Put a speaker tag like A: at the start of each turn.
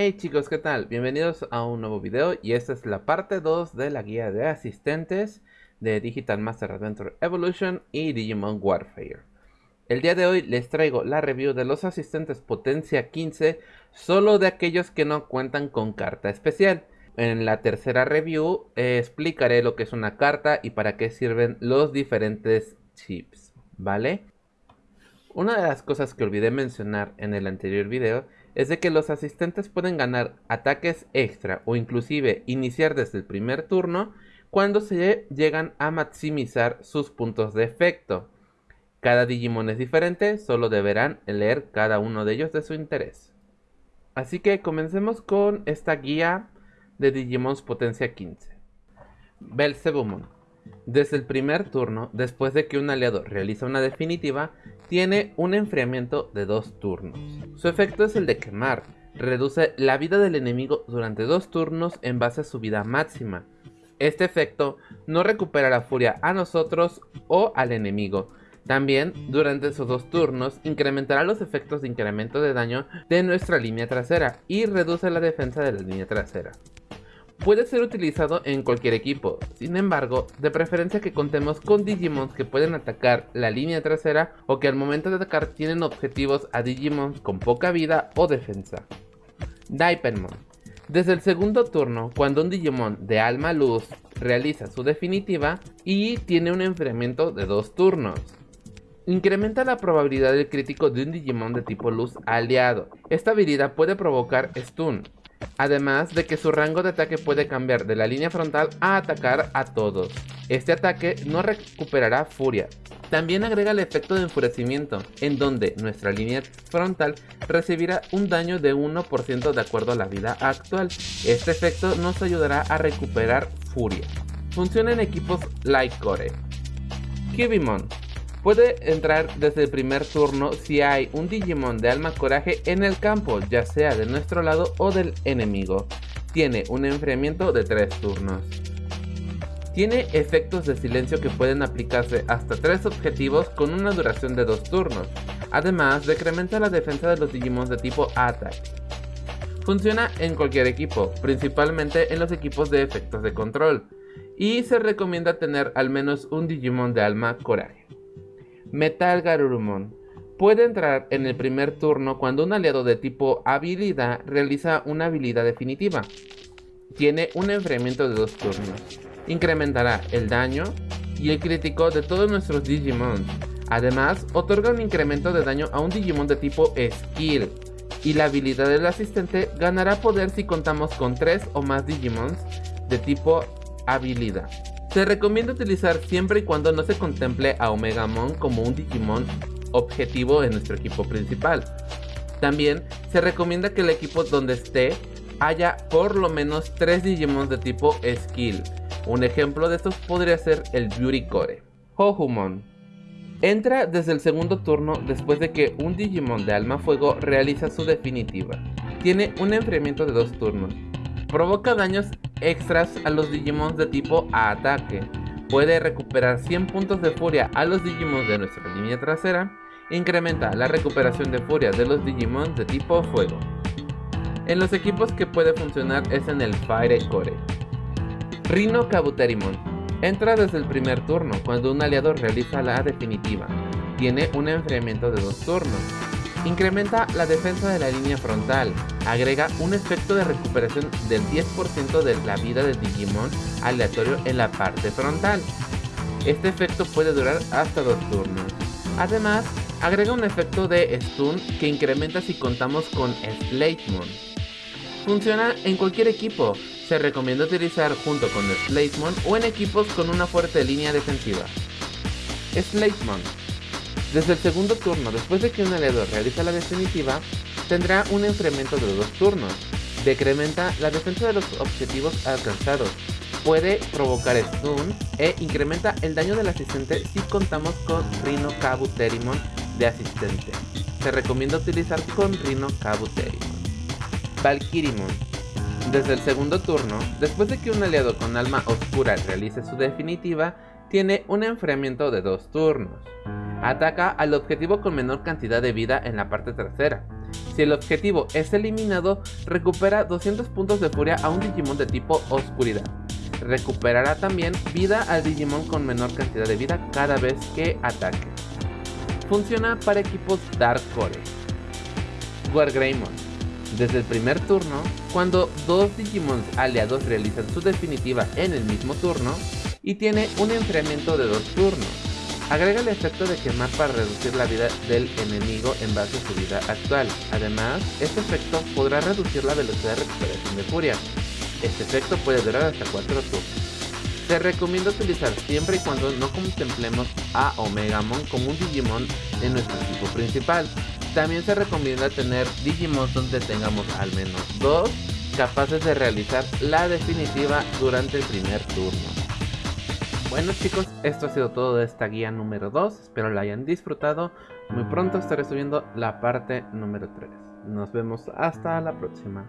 A: Hey chicos, ¿qué tal? Bienvenidos a un nuevo video y esta es la parte 2 de la guía de asistentes de Digital Master Adventure Evolution y Digimon Warfare. El día de hoy les traigo la review de los asistentes potencia 15 solo de aquellos que no cuentan con carta especial. En la tercera review eh, explicaré lo que es una carta y para qué sirven los diferentes chips, ¿vale? Una de las cosas que olvidé mencionar en el anterior video es de que los asistentes pueden ganar ataques extra o inclusive iniciar desde el primer turno cuando se llegan a maximizar sus puntos de efecto. Cada Digimon es diferente, solo deberán leer cada uno de ellos de su interés. Así que comencemos con esta guía de Digimons Potencia 15. Belzebumon desde el primer turno, después de que un aliado realiza una definitiva, tiene un enfriamiento de dos turnos. Su efecto es el de quemar, reduce la vida del enemigo durante dos turnos en base a su vida máxima. Este efecto no recupera la furia a nosotros o al enemigo. También, durante esos dos turnos, incrementará los efectos de incremento de daño de nuestra línea trasera y reduce la defensa de la línea trasera. Puede ser utilizado en cualquier equipo, sin embargo, de preferencia que contemos con Digimons que pueden atacar la línea trasera o que al momento de atacar tienen objetivos a Digimons con poca vida o defensa. Dipenmon Desde el segundo turno, cuando un Digimon de alma luz realiza su definitiva y tiene un enfriamiento de dos turnos. Incrementa la probabilidad del crítico de un Digimon de tipo luz aliado. Esta habilidad puede provocar stun, Además de que su rango de ataque puede cambiar de la línea frontal a atacar a todos. Este ataque no recuperará furia. También agrega el efecto de enfurecimiento, en donde nuestra línea frontal recibirá un daño de 1% de acuerdo a la vida actual. Este efecto nos ayudará a recuperar furia. Funciona en equipos like Core. Kibimon Puede entrar desde el primer turno si hay un Digimon de alma coraje en el campo, ya sea de nuestro lado o del enemigo. Tiene un enfriamiento de 3 turnos. Tiene efectos de silencio que pueden aplicarse hasta 3 objetivos con una duración de 2 turnos, además decrementa la defensa de los Digimon de tipo Attack. Funciona en cualquier equipo, principalmente en los equipos de efectos de control, y se recomienda tener al menos un Digimon de alma coraje. Metal Garurumon. Puede entrar en el primer turno cuando un aliado de tipo habilidad realiza una habilidad definitiva. Tiene un enfriamiento de dos turnos. Incrementará el daño y el crítico de todos nuestros Digimon. Además, otorga un incremento de daño a un Digimon de tipo Skill. Y la habilidad del asistente ganará poder si contamos con 3 o más Digimons de tipo habilidad. Se recomienda utilizar siempre y cuando no se contemple a Omegamon como un Digimon objetivo en nuestro equipo principal. También se recomienda que el equipo donde esté haya por lo menos 3 Digimon de tipo Skill. Un ejemplo de estos podría ser el Beauty Core. Hohumon. Entra desde el segundo turno después de que un Digimon de Alma Fuego realiza su definitiva. Tiene un enfriamiento de dos turnos. Provoca daños extras a los Digimons de tipo ataque. Puede recuperar 100 puntos de furia a los Digimons de nuestra línea trasera. Incrementa la recuperación de furia de los Digimons de tipo fuego. En los equipos que puede funcionar es en el Fire Core. Rhino Kabuterimon. Entra desde el primer turno cuando un aliado realiza la definitiva. Tiene un enfriamiento de dos turnos. Incrementa la defensa de la línea frontal. Agrega un efecto de recuperación del 10% de la vida del Digimon aleatorio en la parte frontal. Este efecto puede durar hasta dos turnos. Además, agrega un efecto de stun que incrementa si contamos con Slatemon. Funciona en cualquier equipo. Se recomienda utilizar junto con Slatemon o en equipos con una fuerte línea defensiva. Slatemon desde el segundo turno, después de que un aliado realiza la definitiva, tendrá un enfriamiento de dos turnos. Decrementa la defensa de los objetivos alcanzados. Puede provocar stun e incrementa el daño del asistente si contamos con Rhino Kabuterimon de asistente. Se recomienda utilizar con Rhino Kabuterimon. Valkyrimon. Desde el segundo turno, después de que un aliado con alma oscura realice su definitiva, tiene un enfriamiento de dos turnos. Ataca al objetivo con menor cantidad de vida en la parte trasera. Si el objetivo es eliminado, recupera 200 puntos de furia a un Digimon de tipo oscuridad. Recuperará también vida al Digimon con menor cantidad de vida cada vez que ataque. Funciona para equipos Dark Core. Wargreymon. Desde el primer turno, cuando dos Digimons aliados realizan su definitiva en el mismo turno, y tiene un enfriamiento de dos turnos. Agrega el efecto de quemar para reducir la vida del enemigo en base a su vida actual. Además, este efecto podrá reducir la velocidad de recuperación de furia. Este efecto puede durar hasta 4 turnos. Se recomienda utilizar siempre y cuando no contemplemos a Omegamon como un Digimon en nuestro equipo principal. También se recomienda tener Digimon donde tengamos al menos dos capaces de realizar la definitiva durante el primer turno. Bueno chicos, esto ha sido todo de esta guía número 2, espero la hayan disfrutado. Muy pronto estaré subiendo la parte número 3. Nos vemos hasta la próxima.